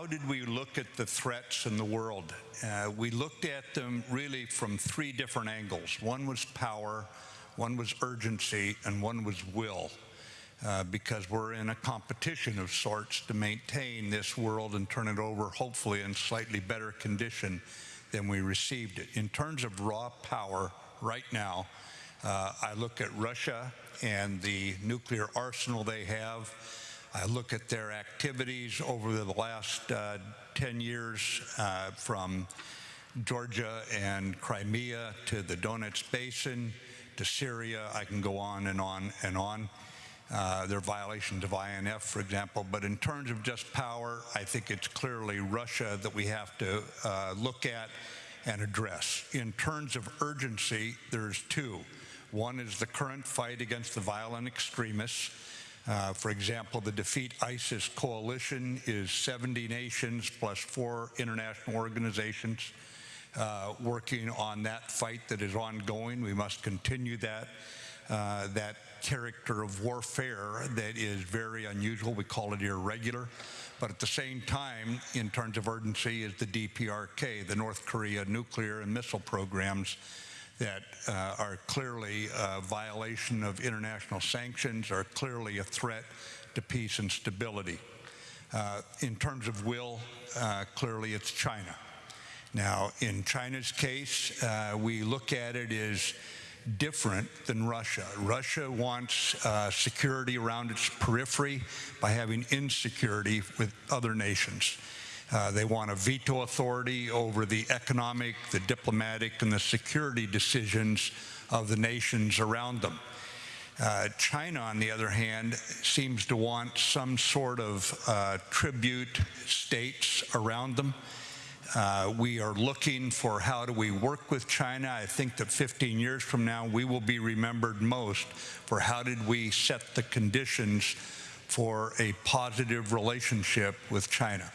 how did we look at the threats in the world? Uh, we looked at them really from three different angles. One was power, one was urgency, and one was will. Uh, because we're in a competition of sorts to maintain this world and turn it over, hopefully, in slightly better condition than we received it. In terms of raw power, right now, uh, I look at Russia and the nuclear arsenal they have. I look at their activities over the last uh, 10 years uh, from Georgia and Crimea to the Donetsk Basin to Syria. I can go on and on and on. Uh, their violations of INF, for example. But in terms of just power, I think it's clearly Russia that we have to uh, look at and address. In terms of urgency, there's two. One is the current fight against the violent extremists. Uh, for example, the Defeat ISIS coalition is 70 nations plus four international organizations uh, working on that fight that is ongoing. We must continue that. Uh, that character of warfare that is very unusual. We call it irregular. But at the same time, in terms of urgency, is the DPRK, the North Korea nuclear and missile programs that uh, are clearly a violation of international sanctions, are clearly a threat to peace and stability. Uh, in terms of will, uh, clearly it's China. Now, in China's case, uh, we look at it as different than Russia. Russia wants uh, security around its periphery by having insecurity with other nations. Uh, they want a veto authority over the economic, the diplomatic, and the security decisions of the nations around them. Uh, China, on the other hand, seems to want some sort of uh, tribute states around them. Uh, we are looking for how do we work with China. I think that 15 years from now, we will be remembered most for how did we set the conditions for a positive relationship with China.